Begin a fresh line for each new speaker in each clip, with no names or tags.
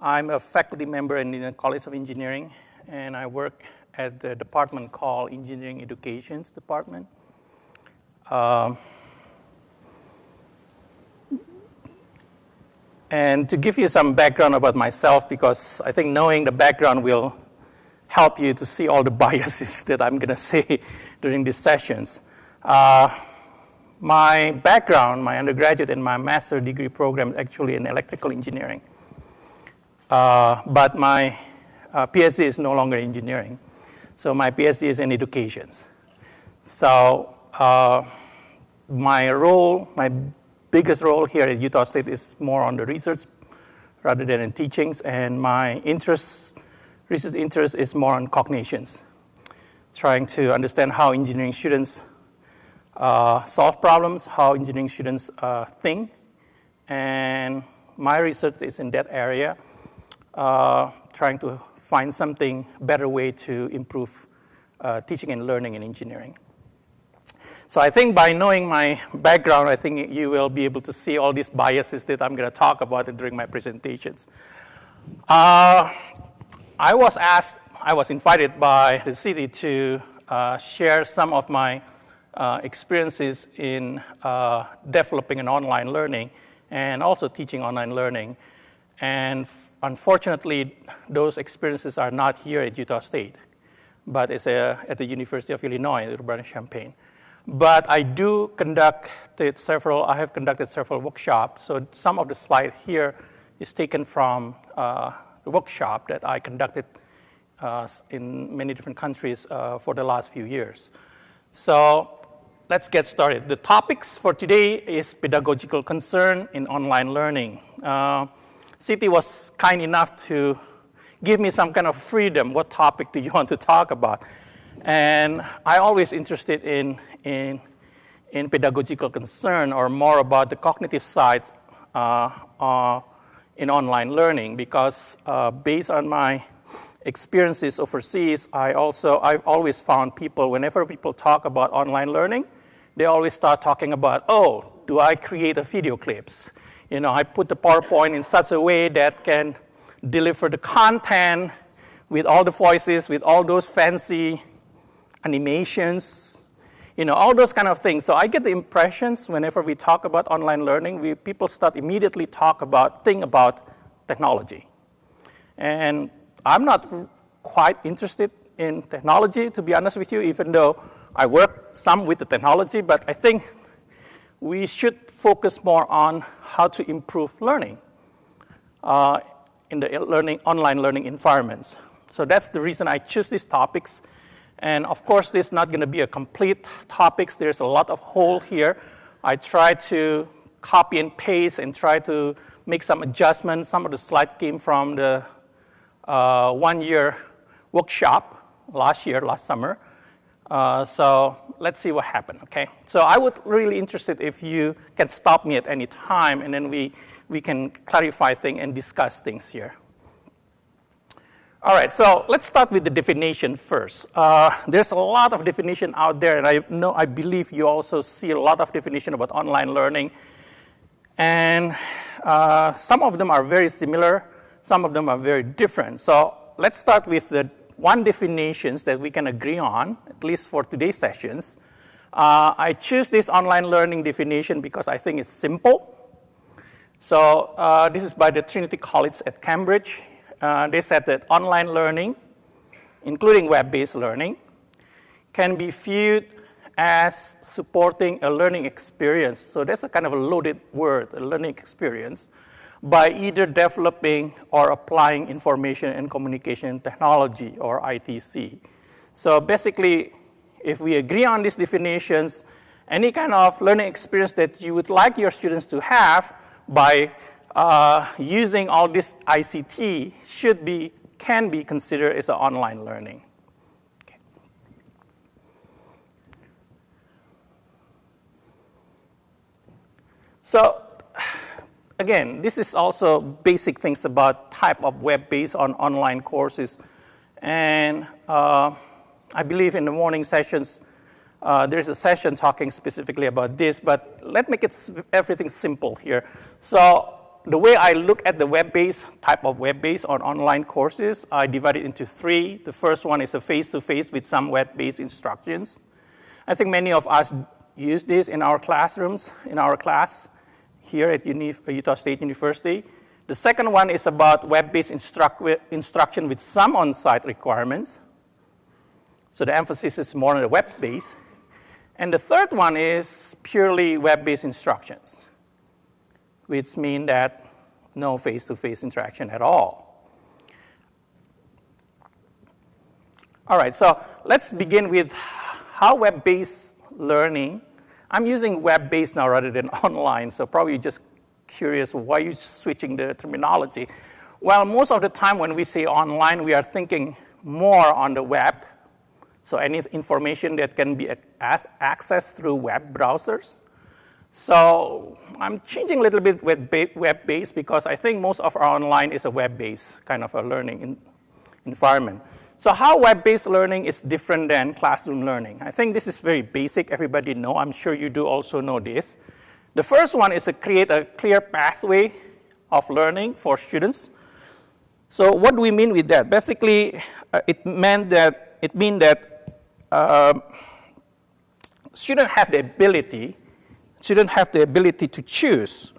I'm a faculty member in the College of Engineering, and I work at the department called Engineering Educations Department. Um, and to give you some background about myself, because I think knowing the background will help you to see all the biases that I'm going to say during these sessions. Uh, my background, my undergraduate and my master degree program is actually in electrical engineering. Uh, but my uh, PhD is no longer engineering. So my PhD is in education. So uh, my role, my biggest role here at Utah State is more on the research rather than in teachings, and my interest, research interest is more on cognitions, trying to understand how engineering students uh, solve problems, how engineering students uh, think, and my research is in that area, uh, trying to find something better way to improve uh, teaching and learning in engineering. So I think by knowing my background, I think you will be able to see all these biases that I'm going to talk about during my presentations. Uh, I was asked, I was invited by the city to uh, share some of my uh, experiences in uh, developing an online learning and also teaching online learning. And unfortunately, those experiences are not here at Utah State, but it's a, at the University of Illinois, Urbana-Champaign. But I do conduct several, I have conducted several workshops. So some of the slide here is taken from uh, the workshop that I conducted uh, in many different countries uh, for the last few years. So let's get started. The topics for today is pedagogical concern in online learning. City was kind enough to give me some kind of freedom. What topic do you want to talk about? And I always interested in, in, in pedagogical concern or more about the cognitive sides uh, uh, in online learning because uh, based on my experiences overseas, I also, I've always found people, whenever people talk about online learning, they always start talking about, oh, do I create a video clips? You know, I put the PowerPoint in such a way that can deliver the content with all the voices, with all those fancy animations, you know, all those kind of things. So I get the impressions whenever we talk about online learning, we, people start immediately talk about, think about technology. And I'm not quite interested in technology, to be honest with you, even though I work some with the technology, but I think we should focus more on how to improve learning uh, in the learning, online learning environments. So that's the reason I choose these topics and of course, this is not going to be a complete topics. There's a lot of hole here. I try to copy and paste and try to make some adjustments. Some of the slides came from the uh, one-year workshop last year, last summer. Uh, so let's see what happened, okay? So I would really interested if you can stop me at any time and then we, we can clarify things and discuss things here. All right, so let's start with the definition first. Uh, there's a lot of definition out there, and I know I believe you also see a lot of definition about online learning. And uh, some of them are very similar, some of them are very different. So let's start with the one definitions that we can agree on, at least for today's sessions. Uh, I choose this online learning definition because I think it's simple. So uh, this is by the Trinity College at Cambridge uh, they said that online learning, including web-based learning, can be viewed as supporting a learning experience. So that's a kind of a loaded word, a learning experience, by either developing or applying information and communication technology, or ITC. So basically, if we agree on these definitions, any kind of learning experience that you would like your students to have by uh, using all this ICT should be, can be considered as online learning. Okay. So again, this is also basic things about type of web-based on online courses. And uh, I believe in the morning sessions, uh, there's a session talking specifically about this, but let's make it everything simple here. So the way I look at the web-based type of web-based or online courses, I divide it into three. The first one is a face-to-face with some web-based instructions. I think many of us use this in our classrooms, in our class here at Uni Utah State University. The second one is about web-based instruct instruction with some on-site requirements. So the emphasis is more on the web-based. And the third one is purely web-based instructions, which mean that no face-to-face interaction at all. All right, so let's begin with how web-based learning, I'm using web-based now rather than online, so probably just curious why you're switching the terminology. Well, most of the time when we say online, we are thinking more on the web, so any information that can be accessed through web browsers. So I'm changing a little bit with web-based because I think most of our online is a web-based kind of a learning environment. So how web-based learning is different than classroom learning? I think this is very basic. Everybody know. I'm sure you do also know this. The first one is to create a clear pathway of learning for students. So what do we mean with that? Basically, uh, it meant that it means that uh, students have the ability, students have the ability to choose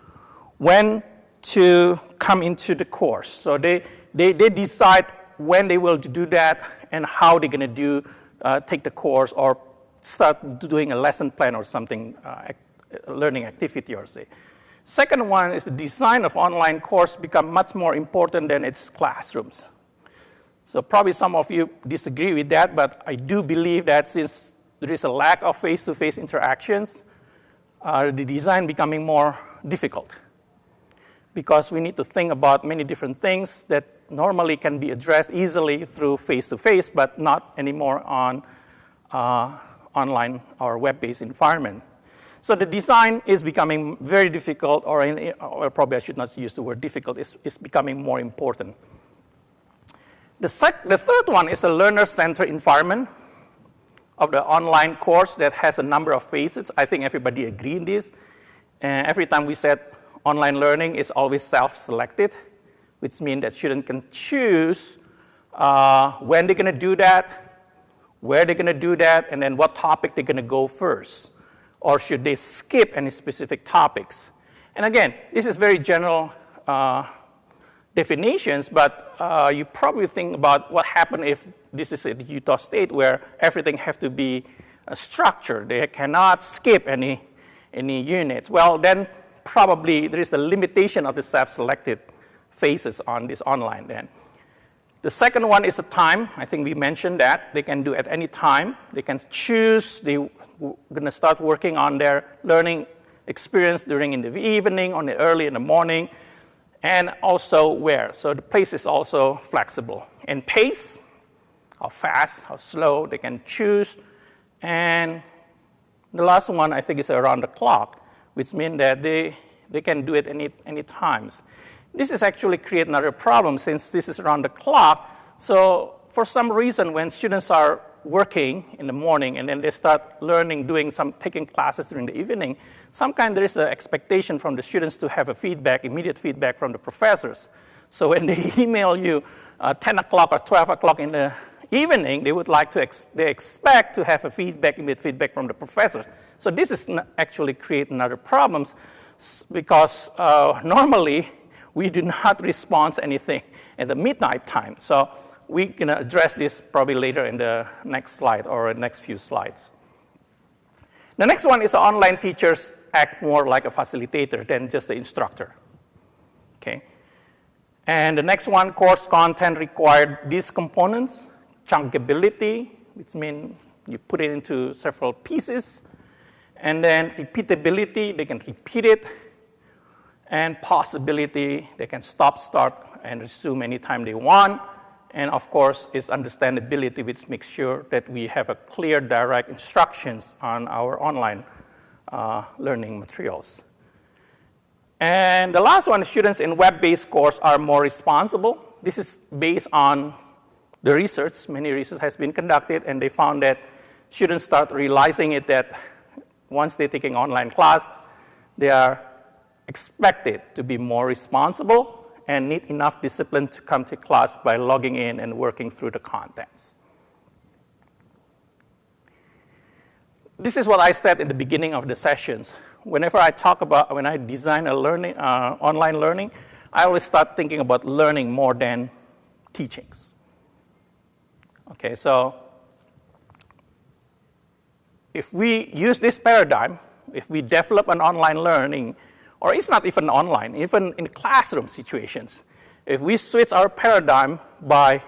when to come into the course. So they, they, they decide when they will do that and how they're going to do, uh, take the course or start doing a lesson plan or something, uh, learning activity or say. Second one is the design of online course become much more important than its classrooms. So probably some of you disagree with that, but I do believe that since there is a lack of face-to-face interactions, uh, the design becoming more difficult because we need to think about many different things that normally can be addressed easily through face-to-face, but not anymore on uh, online or web-based environment. So the design is becoming very difficult, or, in, or probably I should not use the word difficult, it's, it's becoming more important. The, sec- the third one is the learner-centered environment of the online course that has a number of phases. I think everybody agree in this. Every time we said online learning is always self-selected, which means that students can choose uh, when they're going to do that, where they're going to do that, and then what topic they're going to go first. Or should they skip any specific topics? And again, this is very general uh, definitions, but uh, you probably think about what happened if this is at Utah State where everything has to be uh, structured. They cannot skip any, any units. Well, then probably there is a limitation of the self-selected phases on this online then. The second one is the time. I think we mentioned that. They can do at any time. They can choose. They're going to start working on their learning experience during in the evening, or the early in the morning and also where. So the place is also flexible. And pace, how fast, how slow, they can choose. And the last one, I think, is around the clock, which means that they, they can do it any, any times. This is actually create another problem since this is around the clock. So for some reason, when students are working in the morning and then they start learning, doing some, taking classes during the evening, some kind there is an expectation from the students to have a feedback, immediate feedback from the professors. So when they email you uh, 10 o'clock or 12 o'clock in the evening, they would like to, ex- they expect to have a feedback, immediate feedback from the professors. So this is actually create another problems because uh, normally we do not respond anything at the midnight time. So we're going to address this probably later in the next slide or next few slides. The next one is online teachers act more like a facilitator than just the instructor. Okay. And the next one, course content required these components, chunkability, which means you put it into several pieces, and then repeatability, they can repeat it, and possibility, they can stop, start, and resume anytime they want, and of course, its understandability, which makes sure that we have a clear, direct instructions on our online uh, learning materials. And the last one, students in web-based course are more responsible. This is based on the research. Many research has been conducted, and they found that students start realizing it that once they're taking online class, they are expected to be more responsible and need enough discipline to come to class by logging in and working through the contents. This is what I said in the beginning of the sessions. Whenever I talk about, when I design a learning, uh, online learning, I always start thinking about learning more than teachings. Okay, so if we use this paradigm, if we develop an online learning, or it's not even online, even in classroom situations, if we switch our paradigm by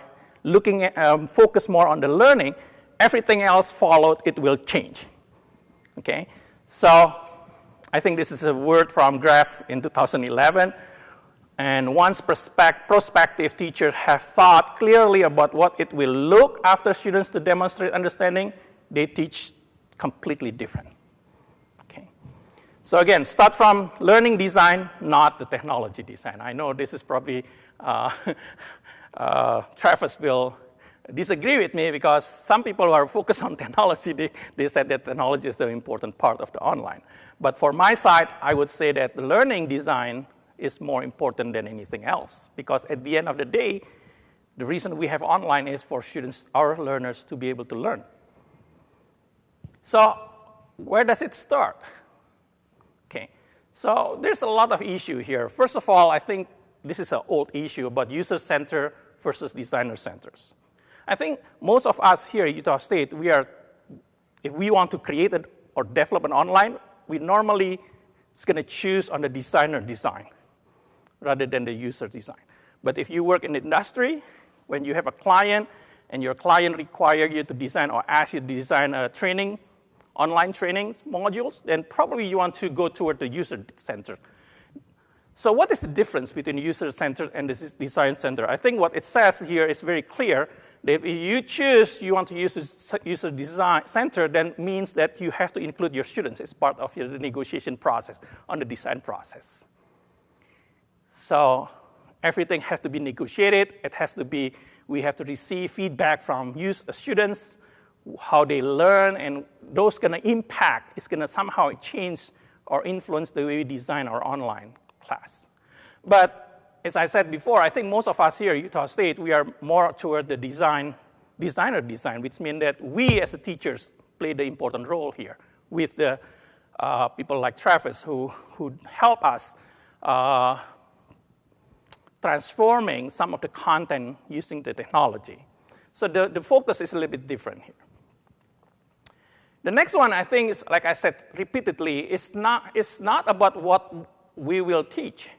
looking at, um, focus more on the learning, everything else followed, it will change. Okay, so I think this is a word from Graff in 2011. And once prospective teachers have thought clearly about what it will look after students to demonstrate understanding, they teach completely different. So again, start from learning design, not the technology design. I know this is probably, uh, uh, Travis will disagree with me because some people who are focused on technology, they, they said that technology is the important part of the online. But for my side, I would say that the learning design is more important than anything else. Because at the end of the day, the reason we have online is for students, our learners, to be able to learn. So where does it start? So there's a lot of issue here. First of all, I think this is an old issue about user center versus designer centers. I think most of us here at Utah State, we are, if we want to create it or develop an online, we normally is going to choose on the designer design rather than the user design. But if you work in the industry, when you have a client and your client require you to design or ask you to design a training, online training modules, then probably you want to go toward the user center. So what is the difference between user center and the design center? I think what it says here is very clear. If you choose you want to use the user design center, then means that you have to include your students as part of your negotiation process on the design process. So everything has to be negotiated. It has to be, we have to receive feedback from use, students, how they learn, and those gonna impact, it's gonna somehow change or influence the way we design our online class. But as I said before, I think most of us here at Utah State, we are more toward the design, designer design, which means that we as the teachers play the important role here with the uh, people like Travis who, who help us uh, transforming some of the content using the technology. So the, the focus is a little bit different here. The next one, I think, is, like I said repeatedly, it's not, it's not about what we will teach.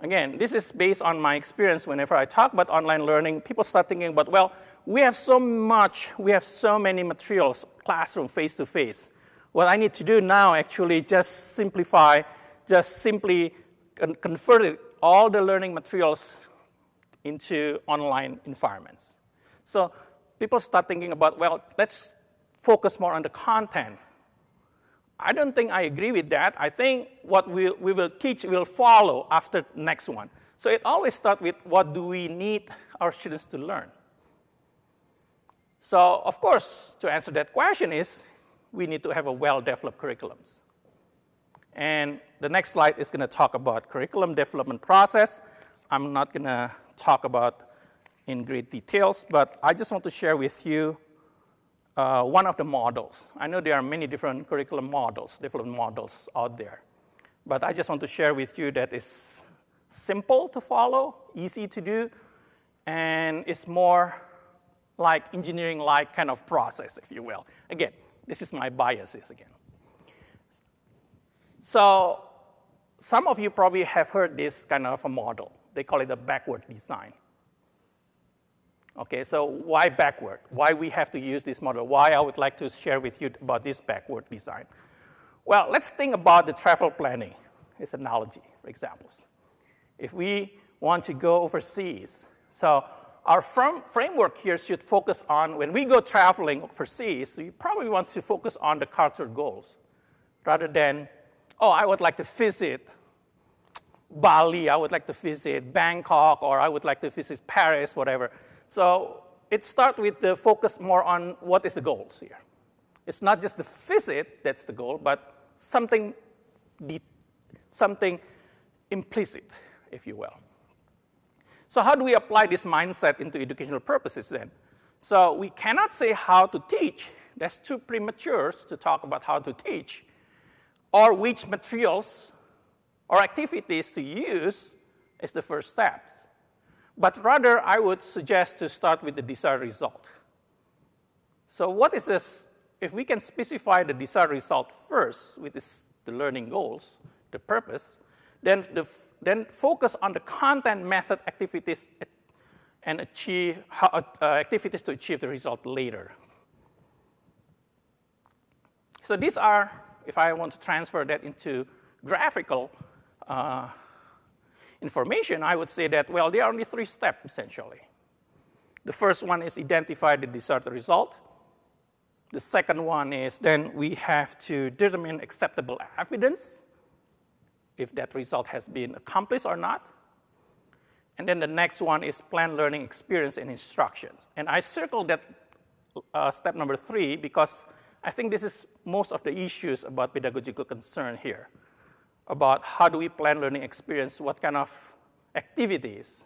Again, this is based on my experience whenever I talk about online learning, people start thinking about, well, we have so much, we have so many materials, classroom, face-to-face. What I need to do now actually just simplify, just simply convert it all the learning materials into online environments. So people start thinking about, well, let's focus more on the content. I don't think I agree with that. I think what we, we will teach will follow after next one. So it always starts with what do we need our students to learn? So of course, to answer that question is we need to have a well-developed curriculums. And the next slide is going to talk about curriculum development process. I'm not going to talk about in great details, but I just want to share with you uh, one of the models. I know there are many different curriculum models, development models out there. But I just want to share with you that it's simple to follow, easy to do, and it's more like engineering-like kind of process, if you will. Again, this is my biases again. So some of you probably have heard this kind of a model. They call it a backward design. Okay, so why backward? Why we have to use this model? Why I would like to share with you about this backward design? Well, let's think about the travel planning as analogy, for examples. If we want to go overseas, so our framework here should focus on when we go traveling overseas, we probably want to focus on the cultural goals rather than oh, I would like to visit Bali, I would like to visit Bangkok, or I would like to visit Paris, whatever. So it starts with the focus more on what is the goals here. It's not just the visit that's the goal, but something, something implicit, if you will. So how do we apply this mindset into educational purposes then? So we cannot say how to teach. That's too premature to talk about how to teach or which materials or activities to use is the first steps. But rather, I would suggest to start with the desired result. So what is this? If we can specify the desired result first, with the learning goals, the purpose, then, the, then focus on the content, method, activities, and achieve uh, activities to achieve the result later. So these are, if I want to transfer that into graphical uh, information, I would say that, well, there are only three steps, essentially. The first one is identify the desired result. The second one is then we have to determine acceptable evidence if that result has been accomplished or not. And then the next one is plan learning experience and instructions. And I circled that uh, step number three because I think this is most of the issues about pedagogical concern here, about how do we plan learning experience, what kind of activities.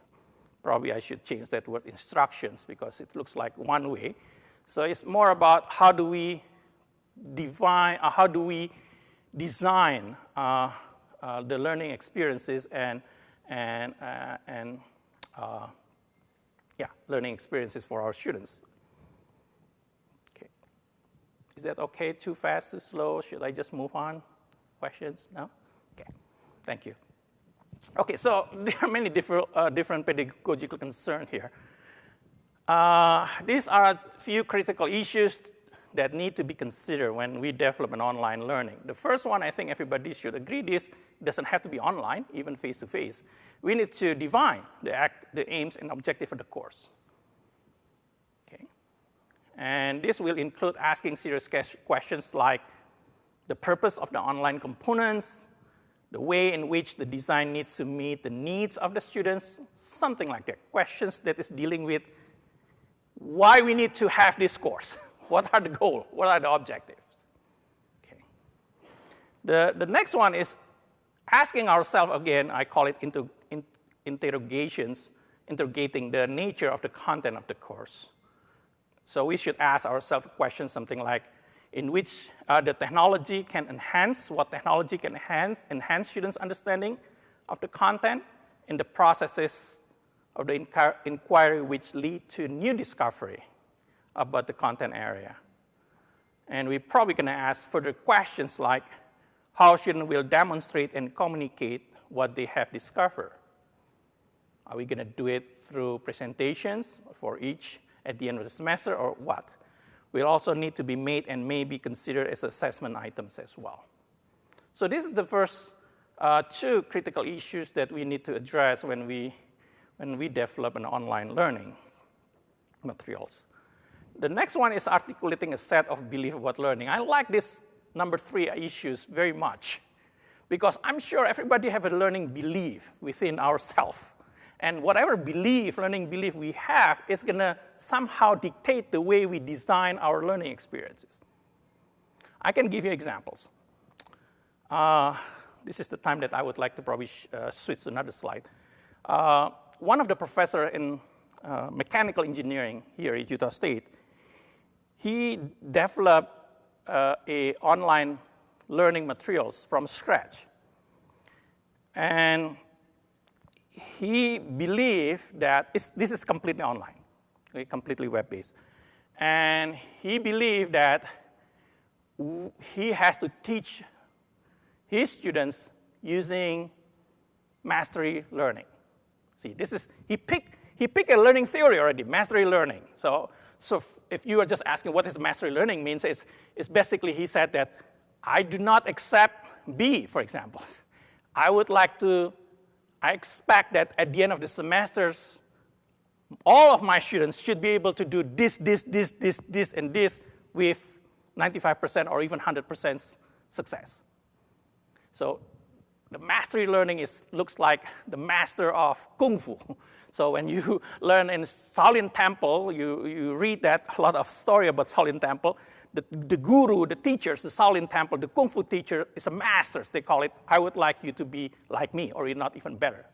Probably I should change that word instructions because it looks like one way. So it's more about how do we define, uh, how do we design uh, uh, the learning experiences and, and, uh, and uh, yeah, learning experiences for our students. Okay. Is that okay? Too fast, too slow? Should I just move on? Questions? No? Okay. Thank you. Okay, so there are many different, uh, different pedagogical concerns here. Uh, these are a few critical issues that need to be considered when we develop an online learning. The first one, I think everybody should agree this, doesn't have to be online, even face-to-face. -face. We need to define the, act, the aims and objective of the course. Okay? And this will include asking serious questions like the purpose of the online components, the way in which the design needs to meet the needs of the students, something like that. Questions that is dealing with why we need to have this course. what are the goals? What are the objectives? Okay. The, the next one is asking ourselves again, I call it in, interrogations, interrogating the nature of the content of the course. So we should ask ourselves questions something like, in which uh, the technology can enhance, what technology can enhance, enhance students' understanding of the content in the processes of the inquiry which lead to new discovery about the content area. And we're probably going to ask further questions like how students will demonstrate and communicate what they have discovered. Are we going to do it through presentations for each at the end of the semester or what? Will also need to be made and may be considered as assessment items as well. So this is the first uh, two critical issues that we need to address when we when we develop an online learning materials. The next one is articulating a set of belief about learning. I like this number three issues very much because I'm sure everybody have a learning belief within ourselves. And whatever belief, learning belief we have is gonna somehow dictate the way we design our learning experiences. I can give you examples. Uh, this is the time that I would like to probably uh, switch to another slide. Uh, one of the professor in uh, mechanical engineering here at Utah State, he developed uh, a online learning materials from scratch. And he believed that this is completely online, okay, completely web-based. And he believed that he has to teach his students using mastery learning. See, this is, he picked, he picked a learning theory already, mastery learning. So, so if you are just asking what does mastery learning means, it's, it's basically he said that I do not accept B, for example. I would like to, I expect that at the end of the semesters, all of my students should be able to do this, this, this, this, this, and this with 95% or even 100% success. So the mastery learning is, looks like the master of Kung Fu. So when you learn in Shaolin Temple, you, you read that, a lot of story about Shaolin Temple, the, the guru, the teachers, the Shaolin Temple, the Kung Fu teacher is a master, they call it. I would like you to be like me, or you're not even better.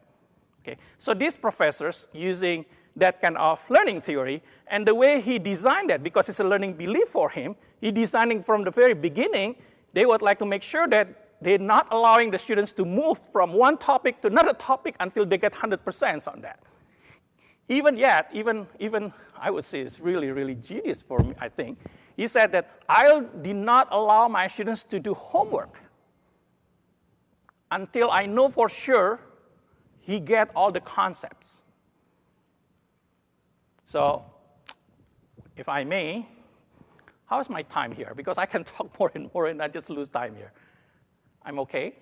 Okay? So these professors using that kind of learning theory, and the way he designed that, because it's a learning belief for him, he designing from the very beginning, they would like to make sure that they're not allowing the students to move from one topic to another topic until they get 100% on that. Even yet, even, even I would say it's really, really genius for me, I think. He said that I did not allow my students to do homework until I know for sure he get all the concepts. So, if I may, how's my time here? Because I can talk more and more and I just lose time here. I'm okay?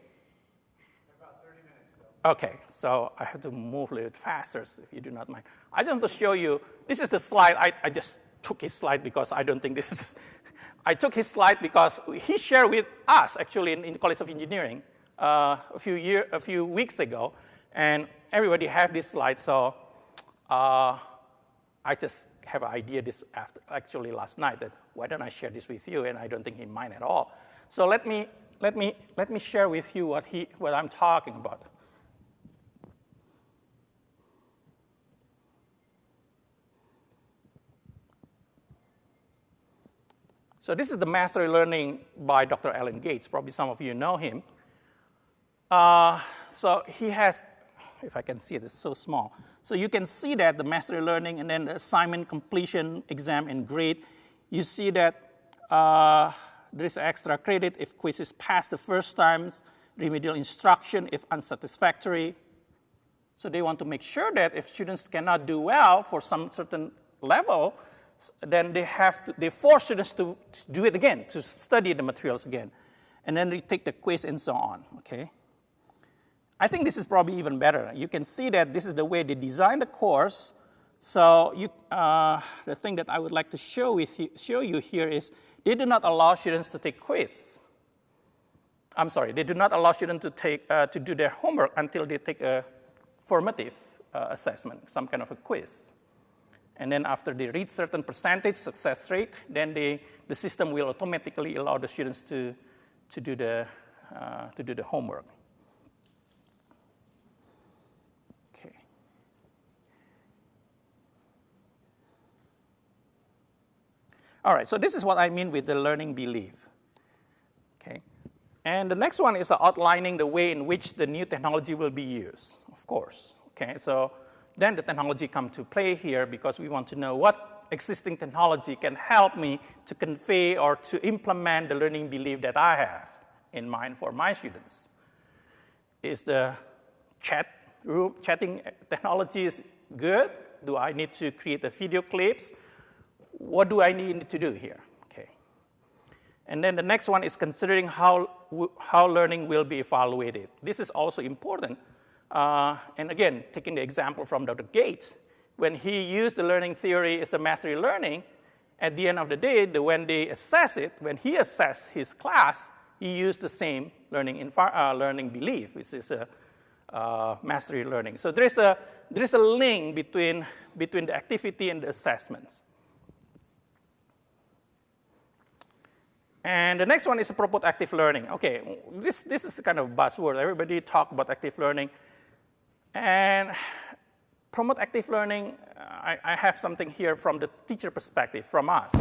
About 30 minutes ago.
Okay, so I have to move a little faster if you do not mind. I just want to show you, this is the slide, I, I just took his slide because I don't think this is, I took his slide because he shared with us actually in, in the College of Engineering uh, a, few year, a few weeks ago, and everybody have this slide, so uh, I just have an idea this after, actually last night that why don't I share this with you, and I don't think he mind at all. So let me, let me, let me share with you what, he, what I'm talking about. So this is the mastery learning by Dr. Alan Gates. Probably some of you know him. Uh, so he has, if I can see it, it's so small. So you can see that the mastery learning and then the assignment completion exam and grade. You see that uh, there is extra credit if quizzes pass the first times, remedial instruction if unsatisfactory. So they want to make sure that if students cannot do well for some certain level, then they have to, they force students to, do it again, to study the materials again. And then they take the quiz and so on, okay? I think this is probably even better. You can see that this is the way they design the course. So you, uh, the thing that I would like to show, with you, show you here is they do not allow students to take quiz. I'm sorry, they do not allow students to, take, uh, to do their homework until they take a formative uh, assessment, some kind of a quiz. And then after they reach certain percentage success rate, then they, the system will automatically allow the students to, to, do, the, uh, to do the homework. Okay. All right, so this is what I mean with the learning belief. Okay. And the next one is outlining the way in which the new technology will be used, of course. Okay, so then the technology come to play here because we want to know what existing technology can help me to convey or to implement the learning belief that I have in mind for my students. Is the chat room, chatting technology is good? Do I need to create the video clips? What do I need to do here? Okay. And then the next one is considering how, how learning will be evaluated. This is also important uh, and again, taking the example from Dr. Gates, when he used the learning theory as a mastery learning, at the end of the day, the, when they assess it, when he assessed his class, he used the same learning, uh, learning belief, which is a uh, mastery learning. So there is a, there is a link between, between the activity and the assessments. And the next one is a promote active learning. Okay, this, this is kind of buzzword. Everybody talk about active learning. And promote active learning, I, I, have something here from the teacher perspective, from us.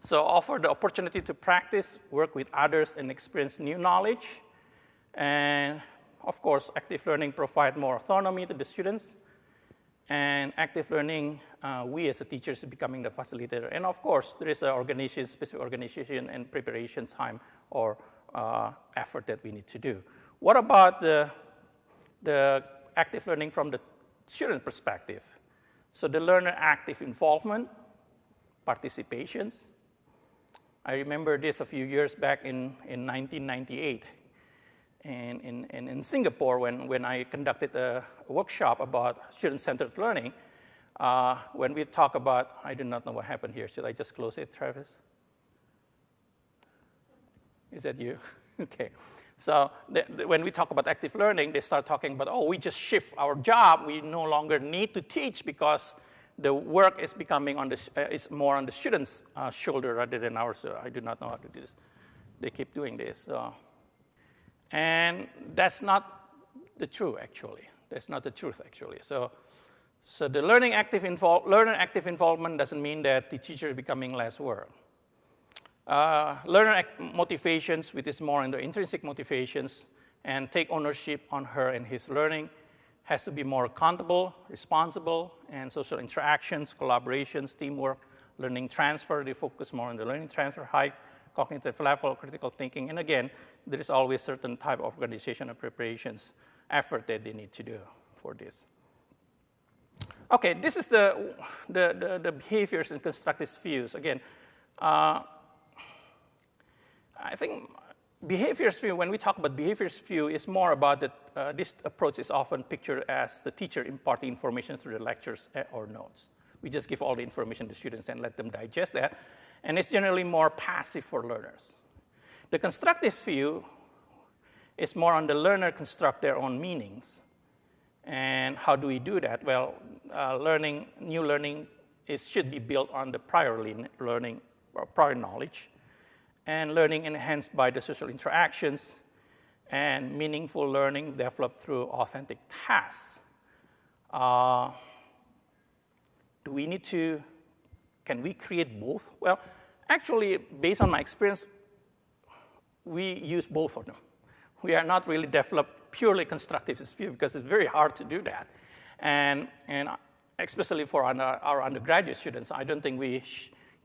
So offer the opportunity to practice, work with others, and experience new knowledge. And of course, active learning provide more autonomy to the students. And active learning, uh, we as a teachers becoming the facilitator. And of course, there is an organization, specific organization and preparation time or uh, effort that we need to do. What about the, the active learning from the student perspective. So the learner active involvement, participations. I remember this a few years back in, in 1998 in, in, in Singapore when, when I conducted a workshop about student-centered learning. Uh, when we talk about, I do not know what happened here. Should I just close it, Travis? Is that you? okay. So when we talk about active learning, they start talking about, oh, we just shift our job. We no longer need to teach because the work is becoming on the, uh, is more on the student's uh, shoulder rather than ours. So I do not know how to do this. They keep doing this. So. And that's not the truth, actually. That's not the truth, actually. So, so the learning active learner active involvement doesn't mean that the teacher is becoming less work. Uh, learner motivations, which is more in the intrinsic motivations, and take ownership on her and his learning, has to be more accountable, responsible, and social interactions, collaborations, teamwork, learning transfer. They focus more on the learning transfer, high cognitive level, critical thinking, and again, there is always certain type of organization and preparations effort that they need to do for this. Okay, this is the, the, the, the behaviors and constructive views. Again, uh, I think behaviors view, when we talk about behaviors view, is more about that uh, this approach is often pictured as the teacher imparting information through the lectures eh, or notes. We just give all the information to students and let them digest that. And it's generally more passive for learners. The constructive view is more on the learner construct their own meanings. And how do we do that? Well, uh, learning, new learning is, should be built on the prior learning or prior knowledge, and learning enhanced by the social interactions, and meaningful learning developed through authentic tasks. Uh, do we need to, can we create both? Well, actually, based on my experience, we use both of them. We are not really developed purely constructivist view because it's very hard to do that. And, and especially for our, our undergraduate students, I don't think we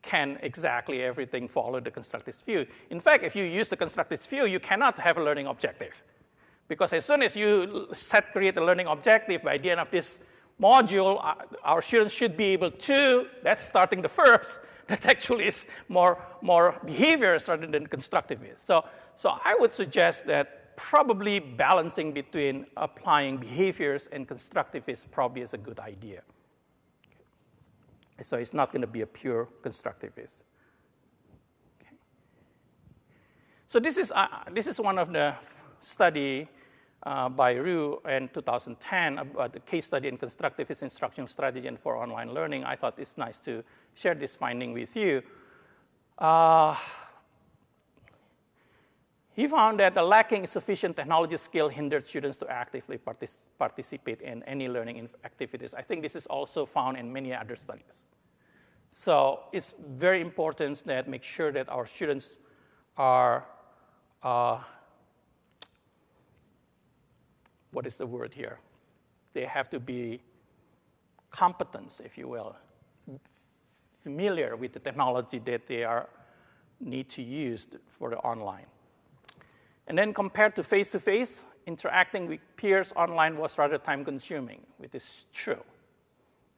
can exactly everything follow the constructivist view. In fact, if you use the constructivist view, you cannot have a learning objective. Because as soon as you set create a learning objective, by the end of this module, uh, our students should be able to, that's starting the first, that actually is more, more behaviors rather than constructivist. So, so I would suggest that probably balancing between applying behaviors and constructivist probably is a good idea. So it's not going to be a pure constructivist. Okay. So this is, uh, this is one of the study uh, by Rue in 2010 about the case study in constructivist instructional strategy and for online learning. I thought it's nice to share this finding with you. Uh, he found that the lacking sufficient technology skill hindered students to actively partic participate in any learning activities. I think this is also found in many other studies. So it's very important that make sure that our students are, uh, what is the word here? They have to be competent, if you will, familiar with the technology that they are need to use for the online. And then compared to face-to-face, -face, interacting with peers online was rather time-consuming, which is true.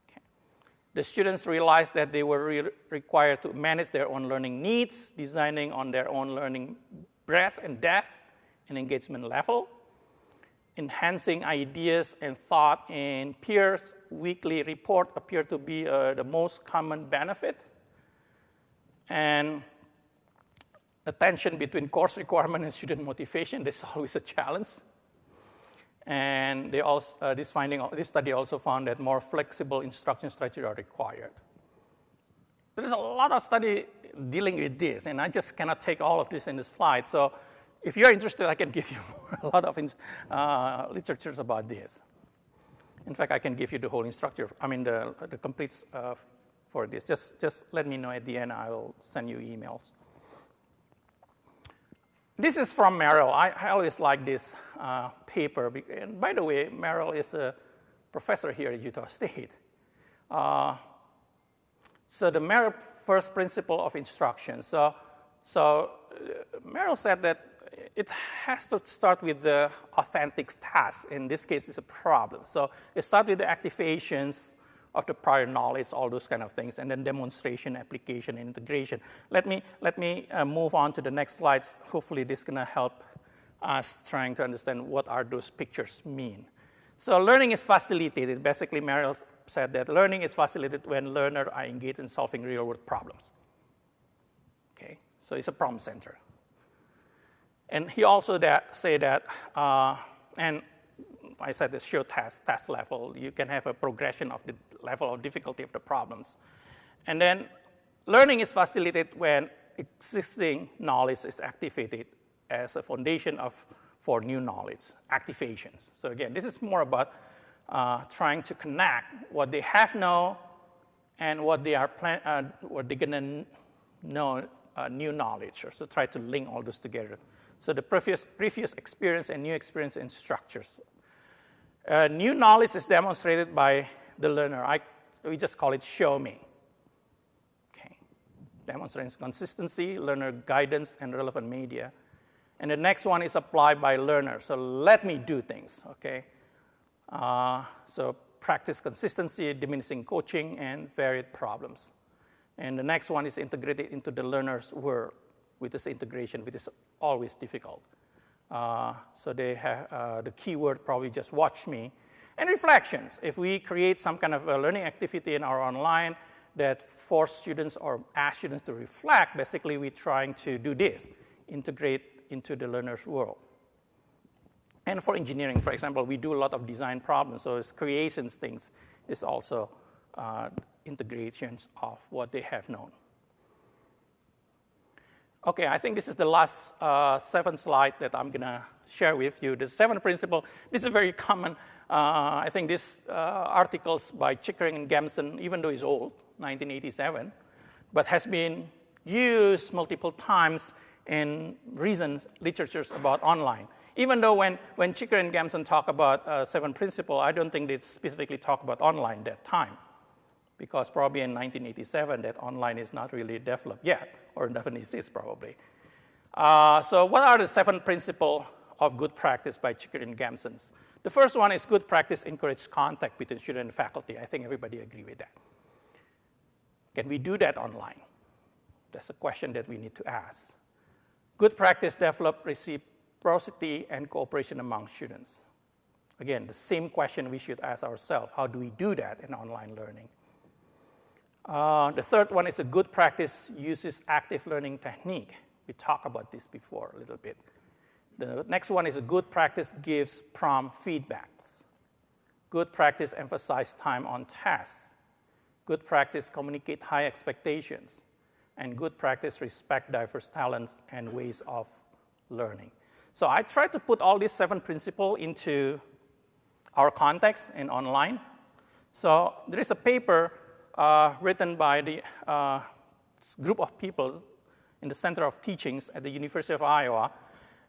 Okay. The students realized that they were re required to manage their own learning needs, designing on their own learning breadth and depth and engagement level, enhancing ideas and thought in peers weekly report appear to be uh, the most common benefit. And the tension between course requirement and student motivation is always a challenge. And they also, uh, this, finding, this study also found that more flexible instruction strategies are required. There is a lot of study dealing with this, and I just cannot take all of this in the slide. So if you're interested, I can give you a lot of uh, literatures about this. In fact, I can give you the whole instructor, I mean, the, the complete uh, for this. Just, just let me know at the end. I will send you emails. This is from Merrill. I, I always like this uh, paper. And by the way, Merrill is a professor here at Utah State. Uh, so the Merrill first principle of instruction. So, so uh, Merrill said that it has to start with the authentic task. In this case, it's a problem. So it starts with the activations of the prior knowledge, all those kind of things, and then demonstration, application, integration. Let me, let me uh, move on to the next slides. Hopefully this is gonna help us trying to understand what are those pictures mean. So learning is facilitated. Basically, Merrill said that learning is facilitated when learners are engaged in solving real-world problems. Okay, so it's a problem center. And he also that, say that, uh, and I said the show test, test level. You can have a progression of the level of difficulty of the problems. And then learning is facilitated when existing knowledge is activated as a foundation of, for new knowledge, activations. So again, this is more about uh, trying to connect what they have known and what they are plan- uh, what they're gonna know uh, new knowledge. So try to link all those together. So the previous, previous experience and new experience in structures. Uh, new knowledge is demonstrated by the learner. I, we just call it show me. Okay. Demonstrates consistency, learner guidance, and relevant media. And the next one is applied by learner. So let me do things, okay? Uh, so practice consistency, diminishing coaching, and varied problems. And the next one is integrated into the learner's world with this integration, which is always difficult. Uh, so they have uh, the keyword probably just watch me. And reflections. If we create some kind of a learning activity in our online that force students or ask students to reflect, basically we're trying to do this, integrate into the learner's world. And for engineering, for example, we do a lot of design problems, so it's creations things is also uh, integrations of what they have known. Okay, I think this is the last uh, seven slide that I'm gonna share with you. The seven principle, this is very common. Uh, I think this uh, articles by Chickering and Gamson, even though it's old, 1987, but has been used multiple times in recent literatures about online. Even though when, when Chickering and Gamson talk about uh, seven principle, I don't think they specifically talk about online that time because probably in 1987 that online is not really developed yet, or doesn't probably. Uh, so what are the seven principles of good practice by Chickering and Gamsons? The first one is good practice encourages contact between student and faculty. I think everybody agree with that. Can we do that online? That's a question that we need to ask. Good practice develop reciprocity and cooperation among students. Again, the same question we should ask ourselves. How do we do that in online learning? Uh, the third one is a good practice uses active learning technique. We talked about this before a little bit. The next one is a good practice gives prompt feedbacks. Good practice emphasize time on tasks. Good practice communicate high expectations. And good practice respect diverse talents and ways of learning. So I tried to put all these seven principles into our context and online. So there is a paper uh, written by the uh, group of people in the Center of Teachings at the University of Iowa.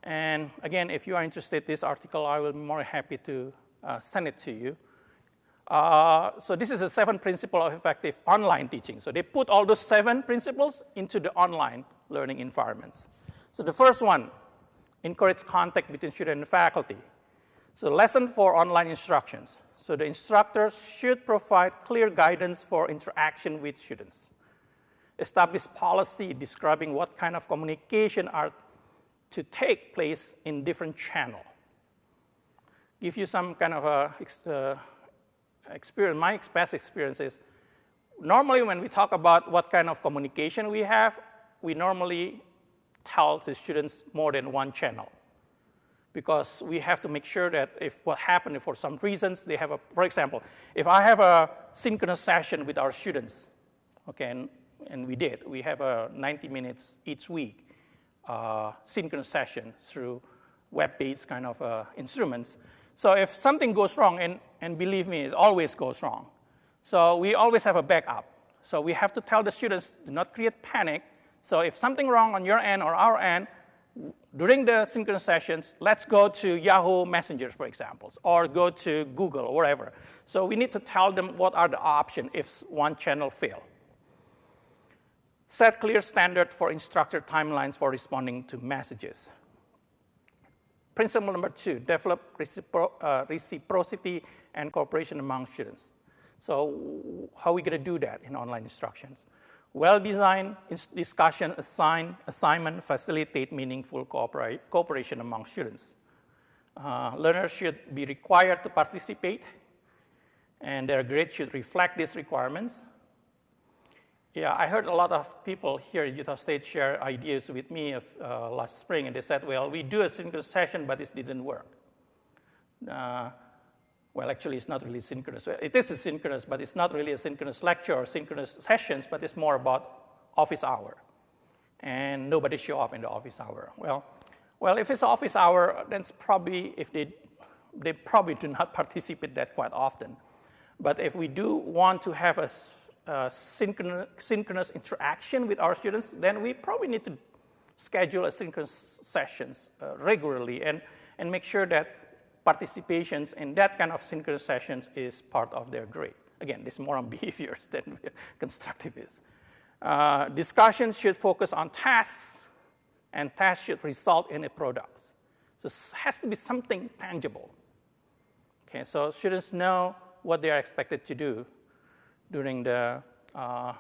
And again, if you are interested in this article, I will be more happy to uh, send it to you. Uh, so this is the seven principle of effective online teaching. So they put all those seven principles into the online learning environments. So the first one, encourage contact between student and faculty. So lesson for online instructions. So the instructors should provide clear guidance for interaction with students. Establish policy describing what kind of communication are to take place in different channel. Give you some kind of a uh, experience, my past experience is, normally when we talk about what kind of communication we have, we normally tell the students more than one channel because we have to make sure that if what happened for some reasons, they have a, for example, if I have a synchronous session with our students, okay, and, and we did, we have a 90 minutes each week uh, synchronous session through web-based kind of uh, instruments. So if something goes wrong, and, and believe me, it always goes wrong. So we always have a backup. So we have to tell the students, do not create panic. So if something wrong on your end or our end, during the synchronous sessions, let's go to Yahoo Messenger, for example, or go to Google or wherever. So we need to tell them what are the options if one channel fail. Set clear standard for instructor timelines for responding to messages. Principle number two, develop recipro uh, reciprocity and cooperation among students. So how are we going to do that in online instructions? Well-designed discussion, assign, assignment facilitate meaningful cooperation among students. Uh, learners should be required to participate, and their grades should reflect these requirements. Yeah, I heard a lot of people here at Utah State share ideas with me of, uh, last spring, and they said, well, we do a synchronous session, but it didn't work. Uh, well, actually, it's not really synchronous. It is synchronous, but it's not really a synchronous lecture or synchronous sessions, but it's more about office hour. And nobody show up in the office hour. Well, well, if it's office hour, then it's probably if they they probably do not participate that quite often. But if we do want to have a, a synchronous, synchronous interaction with our students, then we probably need to schedule a synchronous sessions uh, regularly and, and make sure that participations in that kind of synchronous sessions is part of their grade. Again, this is more on behaviors than constructive is. Uh, discussions should focus on tasks, and tasks should result in a product. So it has to be something tangible. Okay, so students know what they are expected to do during the, uh, uh,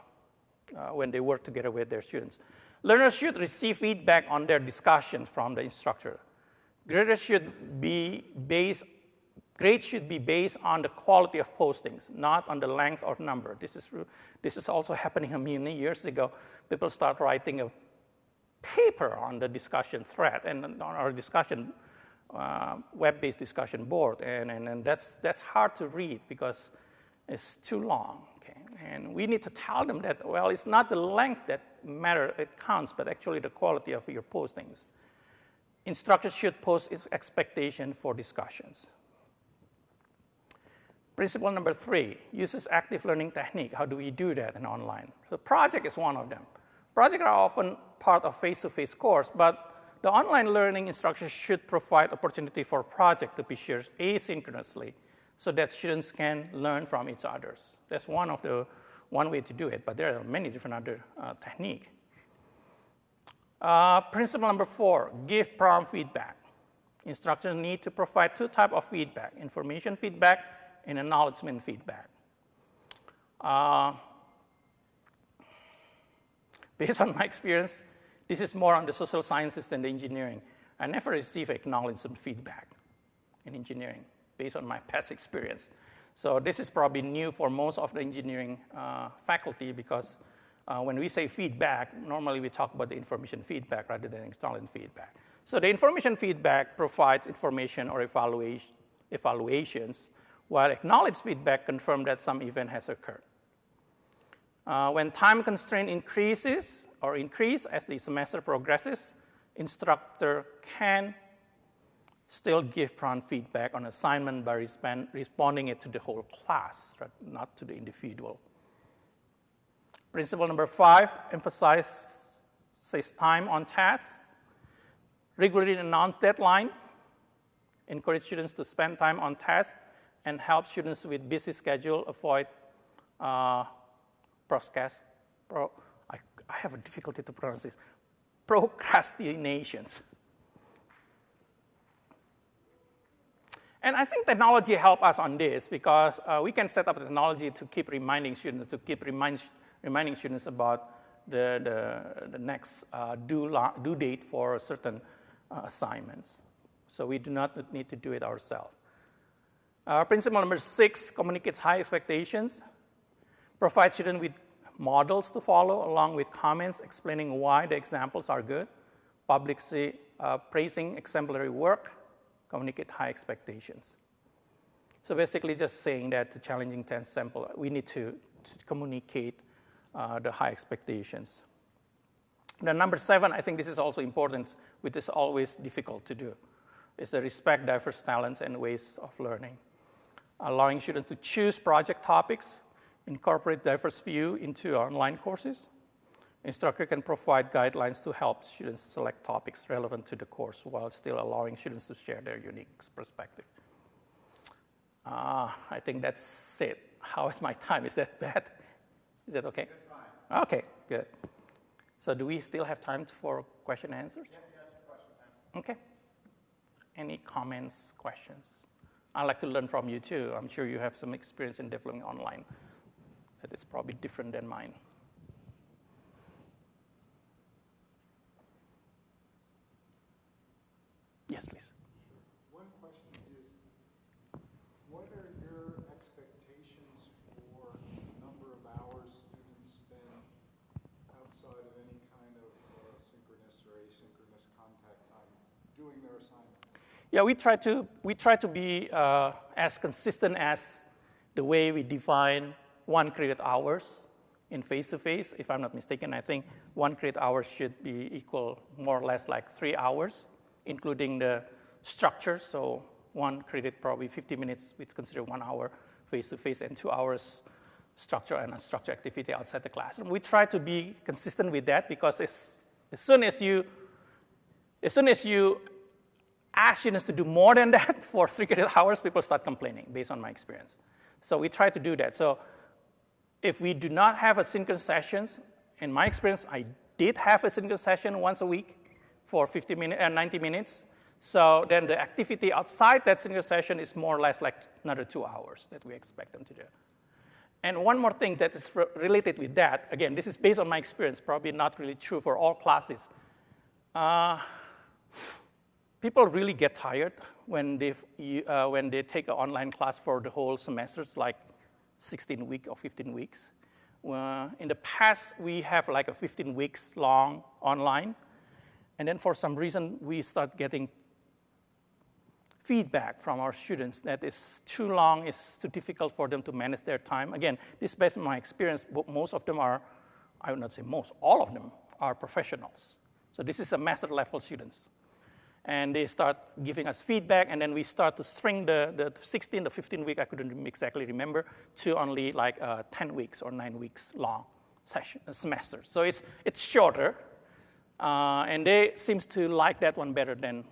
when they work together with their students. Learners should receive feedback on their discussions from the instructor. Grades should be based, grades should be based on the quality of postings, not on the length or number. This is, this is also happening many years ago. People start writing a paper on the discussion thread and on our discussion uh, web-based discussion board, and, and, and that's, that's hard to read because it's too long. Okay? And we need to tell them that, well, it's not the length that matter, it counts, but actually the quality of your postings. Instructors should post its expectation for discussions. Principle number three, uses active learning technique. How do we do that in online? So project is one of them. Projects are often part of face-to-face course, but the online learning instructors should provide opportunity for project to be shared asynchronously so that students can learn from each other. That's one of the one way to do it, but there are many different other uh, technique. Uh, principle number four, give prompt feedback. Instructors need to provide two types of feedback, information feedback and acknowledgement feedback. Uh, based on my experience, this is more on the social sciences than the engineering. I never receive acknowledgement feedback in engineering based on my past experience. So this is probably new for most of the engineering uh, faculty because uh, when we say feedback, normally we talk about the information feedback rather than acknowledgement feedback. So the information feedback provides information or evaluation, evaluations, while acknowledged feedback confirms that some event has occurred. Uh, when time constraint increases, or increase as the semester progresses, instructor can still give prompt feedback on assignment by respond, responding it to the whole class, right, not to the individual. Principle number five, emphasizes time on tasks. Regularly announce deadline. Encourage students to spend time on tasks and help students with busy schedule avoid uh, procrast, pro, I, I have a difficulty to pronounce this, procrastinations. And I think technology help us on this because uh, we can set up technology to keep reminding students, to keep remind, reminding students about the, the, the next uh, due, due date for certain uh, assignments. So we do not need to do it ourselves. Uh, principle number six communicates high expectations. Provide students with models to follow along with comments explaining why the examples are good, publicly uh, praising exemplary work, communicate high expectations. So basically just saying that to challenging 10 sample, we need to, to communicate the high expectations. Then number seven, I think this is also important, which is always difficult to do, is to respect diverse talents and ways of learning. Allowing students to choose project topics incorporate diverse view into online courses. Instructor can provide guidelines to help students select topics relevant to the course while still allowing students to share their unique perspective. Uh, I think that's it. How is my time? Is that bad? Is that okay?
That's
okay, good. So do we still have time for question and answers?
Yeah, question
Okay. Any comments, questions? I'd like to learn from you too. I'm sure you have some experience in developing online that is probably different than mine. Yes, please.
One question is, what are your expectations for the number of hours students spend outside of any kind of uh, synchronous or asynchronous contact time doing their assignments?
Yeah, we try to, we try to be uh, as consistent as the way we define one credit hours in face-to-face. If I'm not mistaken, I think one credit hour should be equal more or less like three hours, including the structure. So one credit, probably 50 minutes, it's considered one hour face-to-face and two hours structure and structure activity outside the classroom. We try to be consistent with that because as soon as you, as soon as you ask students to do more than that for three credit hours, people start complaining based on my experience. So we try to do that. So if we do not have a asynchronous sessions, in my experience, I did have a synchronous session once a week for 50 minutes, uh, 90 minutes. So then the activity outside that synchronous session is more or less like another two hours that we expect them to do. And one more thing that is re related with that, again, this is based on my experience, probably not really true for all classes. Uh, people really get tired when they, uh, when they take an online class for the whole semesters, like 16 weeks or 15 weeks. Uh, in the past, we have like a 15 weeks long online. And then for some reason, we start getting feedback from our students that it's too long, it's too difficult for them to manage their time. Again, this based on my experience, most of them are, I would not say most, all of them are professionals. So this is a master level students. And they start giving us feedback, and then we start to string the, the 16, the 15 week, I couldn't exactly remember, to only like uh, 10 weeks or nine weeks long session, semester. So it's, it's shorter, uh, and they seems to like that one better than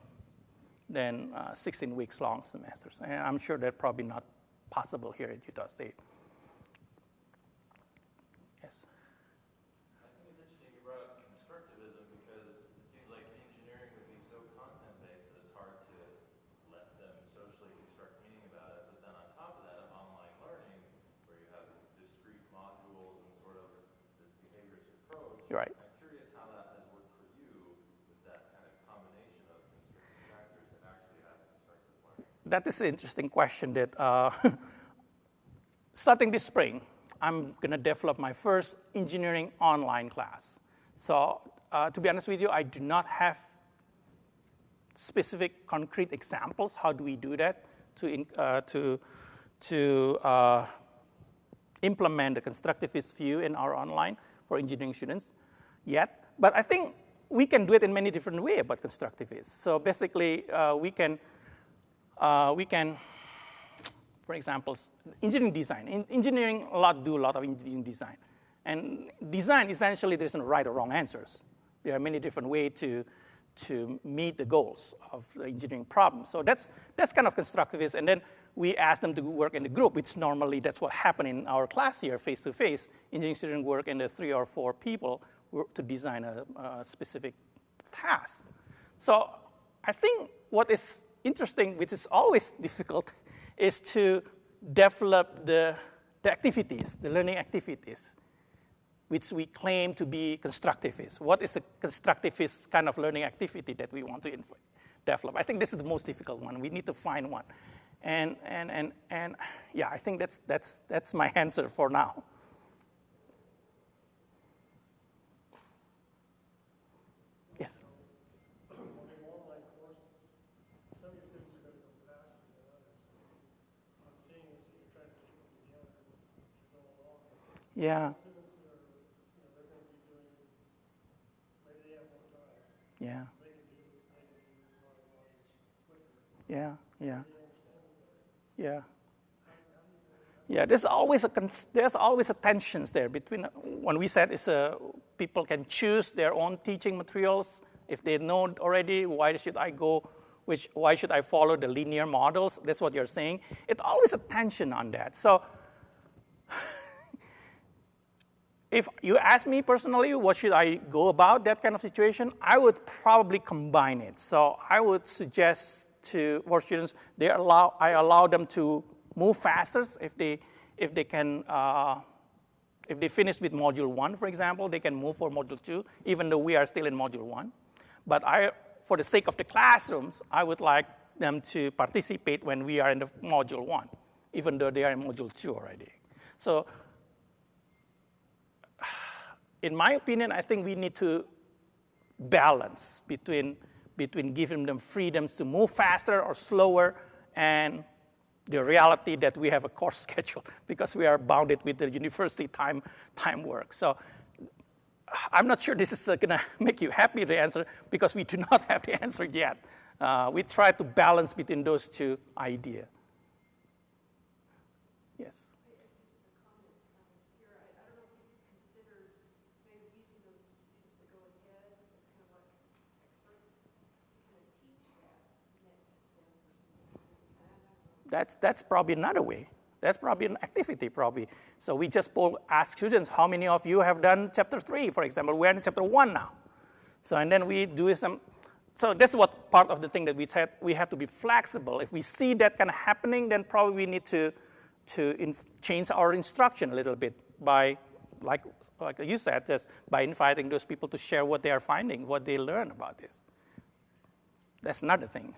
than uh, 16 weeks long semesters. And I'm sure that's probably not possible here at Utah State. Yes?
I think it's interesting you brought up constructivism because it seems like engineering would be so content-based that it's hard to let them socially construct meaning about it. But then on top of that, online learning, where you have discrete modules and sort of this behaviorist approach.
You're right. That is an interesting question that uh, starting this spring, I'm going to develop my first engineering online class. So uh, to be honest with you, I do not have specific concrete examples. How do we do that to, uh, to, to uh, implement the constructivist view in our online for engineering students yet? But I think we can do it in many different ways about constructivists. So basically, uh, we can uh, we can, for example, engineering design. In engineering, a lot do a lot of engineering design. And design, essentially, there isn't right or wrong answers. There are many different ways to, to meet the goals of the engineering problem. So that's, that's kind of constructivist. And then we ask them to work in the group, which normally that's what happened in our class here, face-to-face. Engineering students work in the three or four people to design a, a specific task. So I think what is interesting, which is always difficult, is to develop the, the activities, the learning activities, which we claim to be constructivist. What is the constructivist kind of learning activity that we want to develop? I think this is the most difficult one. We need to find one. And, and, and, and yeah, I think that's, that's, that's my answer for now. Yes. Yeah. Yeah. Yeah, yeah. Yeah. Yeah, there's always a there's always a tensions there between when we said it's a people can choose their own teaching materials if they know already why should I go which why should I follow the linear models that's what you're saying it's always a tension on that so if you ask me personally, what should I go about that kind of situation, I would probably combine it. So I would suggest to for students, they allow, I allow them to move faster if they, if they can, uh, if they finish with module one, for example, they can move for module two, even though we are still in module one. But I, for the sake of the classrooms, I would like them to participate when we are in the module one, even though they are in module two already. So in my opinion, I think we need to balance between between giving them freedoms to move faster or slower and the reality that we have a course schedule because we are bounded with the university time, time work. So I'm not sure this is uh, going to make you happy, the answer, because we do not have the answer yet. Uh, we try to balance between those two ideas. Yes. That's, that's probably another way. That's probably an activity, probably. So we just poll, ask students, how many of you have done chapter three, for example? We're in chapter one now. So, and then we do some, so that's what part of the thing that we said, we have to be flexible. If we see that kind of happening, then probably we need to, to change our instruction a little bit by, like, like you said, just by inviting those people to share what they are finding, what they learn about this. That's another thing.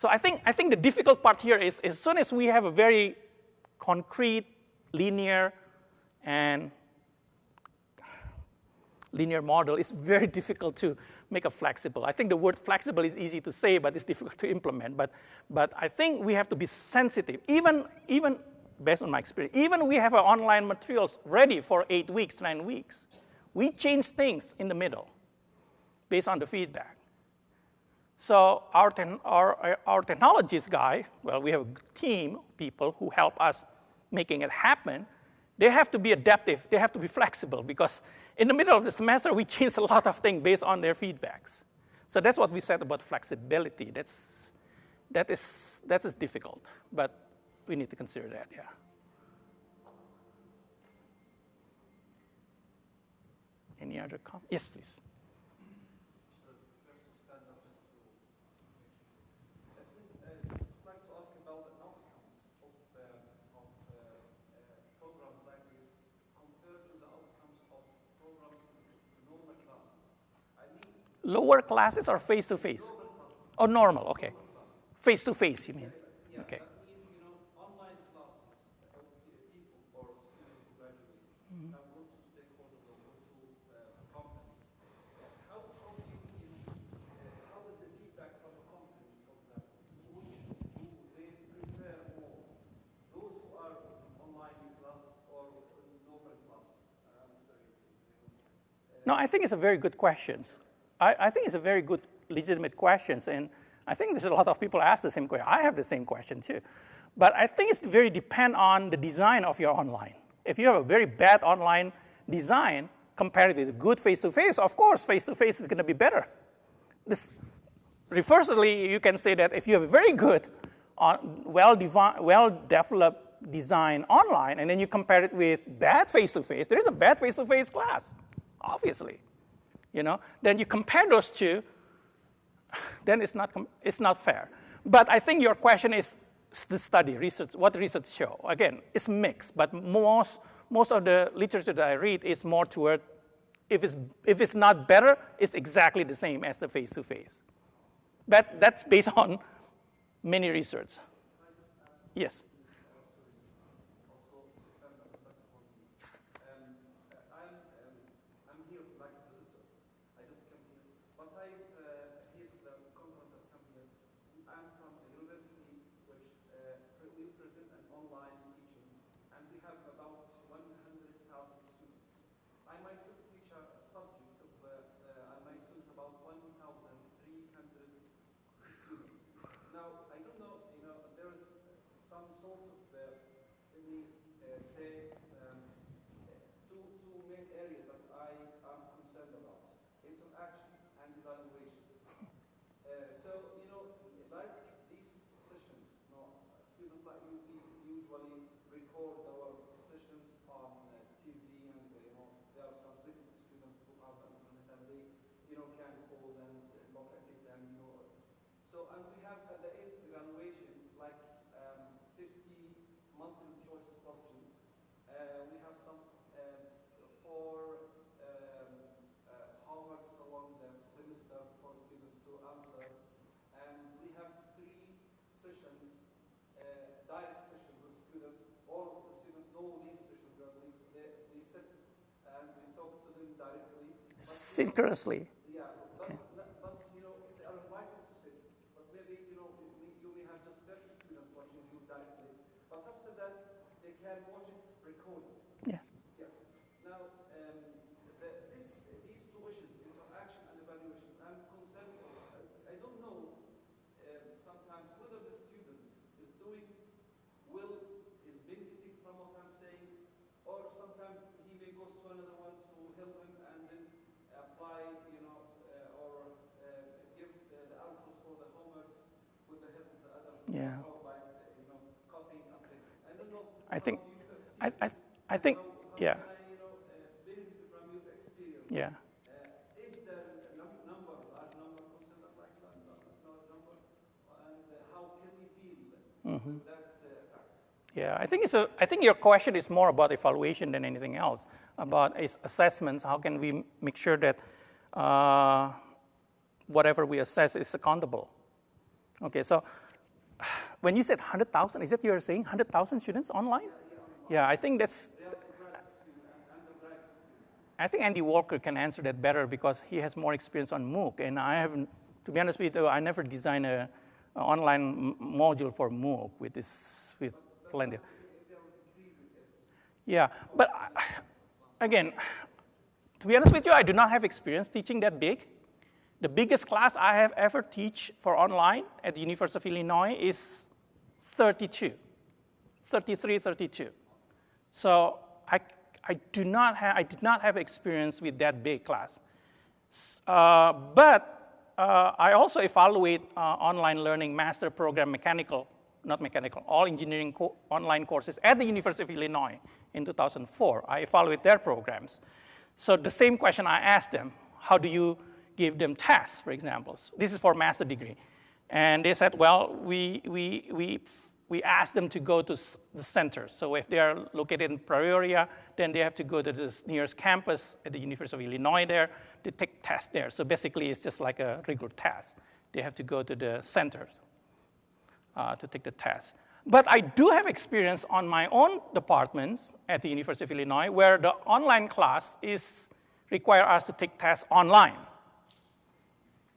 So I think, I think the difficult part here is as soon as we have a very concrete, linear, and linear model, it's very difficult to make a flexible. I think the word flexible is easy to say, but it's difficult to implement. But, but I think we have to be sensitive, even, even based on my experience, even we have our online materials ready for eight weeks, nine weeks. We change things in the middle based on the feedback. So our, our, uh, our technologies guy, well, we have a team people who help us making it happen. They have to be adaptive. They have to be flexible because in the middle of the semester, we change a lot of things based on their feedbacks. So that's what we said about flexibility. That's, that, is, that is difficult, but we need to consider that, yeah. Any other comments? Yes, please. Lower classes or face to face? Oh, normal, okay. Face to face, you mean? Okay. Mm-hmm. No, I think it's a very good question. I, I think it's a very good, legitimate question. And I think there's a lot of people ask the same question. I have the same question too. But I think it's very depend on the design of your online. If you have a very bad online design compared with good face-to-face, of course, face-to-face is going to be better. This, reversely, you can say that if you have a very good, uh, well-developed well design online, and then you compare it with bad face-to-face, there is a bad face-to-face class, obviously you know, then you compare those two, then it's not, it's not fair. But I think your question is the study, research, what research show. Again, it's mixed, but most, most of the literature that I read is more toward if it's, if it's not better, it's exactly the same as the face-to-face. But that's based on many research. Yes. Synchronously. Okay.
recorded.
Yeah.
Yeah. Now, um, the, this, these two issues, interaction and evaluation, I'm concerned, I, I don't know um, sometimes whether the student is doing well, is benefiting from what I'm saying, or sometimes he may go to another one to help him and then apply, you know, uh, or uh, give uh, the answers for the homeworks with the help of the others.
Yeah.
Or by, uh, you know, copying and pasting. I don't know.
I
how
think-
you perceive
I, I,
this.
I think,
How- how
yeah,
can I, you know, uh, benefit from your experience?
yeah.
Uh, Is there a num- number, large number considered like that, large number? And uh, how can we deal
Mm-hmm. Yeah, I think it's a. I think your question is more about evaluation than anything else. About is assessments. How can we make sure that uh, whatever we assess is accountable? Okay, so when you said hundred thousand, is that you're saying hundred thousand students online? Yeah, I think that's. I think Andy Walker can answer that better because he has more experience on MOOC, and I haven't. To be honest with you, I never designed a, a online module for MOOC with this with plenty. Yeah, but again, to be honest with you, I do not have experience teaching that big. The biggest class I have ever teach for online at the University of Illinois is 32, 33, 32. So I, I do not have, I did not have experience with that big class. Uh, but uh, I also evaluate uh, online learning master program mechanical, not mechanical, all engineering co- online courses at the University of Illinois in 2004. I evaluate their programs. So the same question I asked them, how do you give them tests, for example? This is for master degree. And they said, well, we, we, we, we ask them to go to the center. So if they are located in Peoria, then they have to go to the nearest campus at the University of Illinois there to take tests there. So basically, it's just like a regular test. They have to go to the center uh, to take the test. But I do have experience on my own departments at the University of Illinois where the online class is require us to take tests online.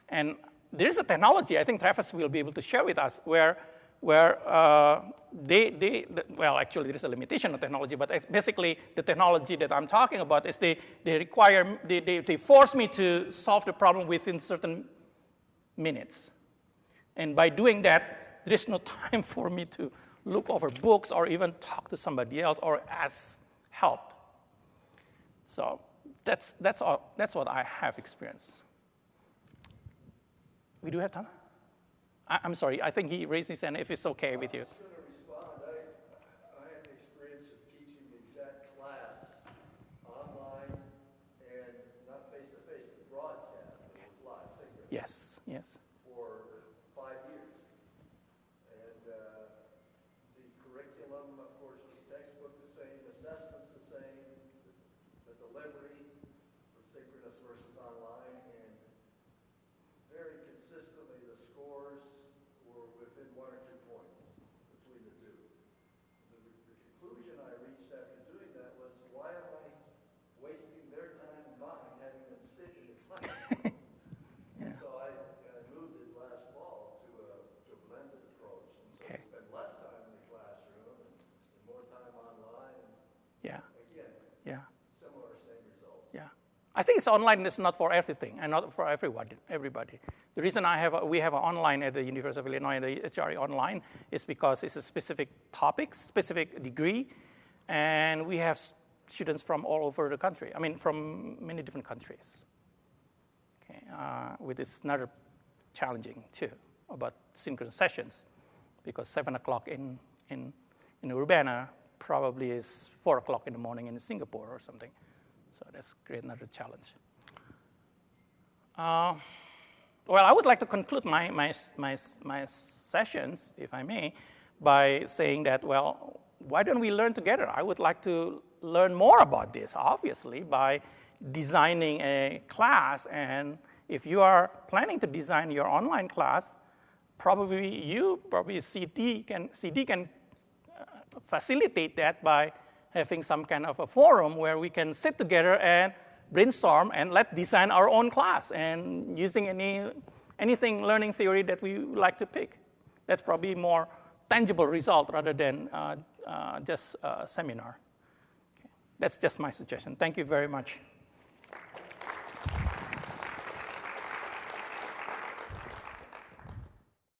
And there is a technology, I think Travis will be able to share with us, where, where uh, they, they, well, actually, there is a limitation of technology, but basically the technology that I'm talking about is they, they require, they, they, they force me to solve the problem within certain minutes. And by doing that, there is no time for me to look over books or even talk to somebody else or ask help. So that's, that's, all, that's what I have experienced. We do have time? I, I'm sorry, I think he raised his hand if it's okay with you.
I was going to respond. I, I had the experience of teaching the exact class online and not face-to-face, but broadcast. It was live, synchronous,
Yes, yes.
for five years. And uh, the curriculum, of course, was textbook the same, assessments the same, the delivery was synchronous versus online, and very consistently, the scores were within one or two points between the two. The, the conclusion I reached after doing that was, why am I wasting their time and mine having them sit in the classroom? So I, I moved it last fall to a, to a blended approach. And so
Okay.
we spend less time in the classroom and, and more time online. And
Yeah,
again,
yeah.
similar, same results.
Yeah. I think it's online it's not for everything and not for everybody. Everybody. The reason I have a, we have an online at the University of Illinois, the HRE online, is because it's a specific topic, specific degree, and we have students from all over the country. I mean, from many different countries. Okay, uh, with this another challenging too about synchronous sessions, because seven o'clock in in in Urbana probably is four o'clock in the morning in Singapore or something. So that's create another challenge. Uh, well, I would like to conclude my, my, my, my sessions, if I may, by saying that, well, why don't we learn together? I would like to learn more about this, obviously, by designing a class. And if you are planning to design your online class, probably you, probably CD can, CD can uh, facilitate that by having some kind of a forum where we can sit together and brainstorm and let design our own class and using any anything learning theory that we like to pick. That's probably more tangible result rather than uh, uh, just a seminar. That's just my suggestion. Thank you very much.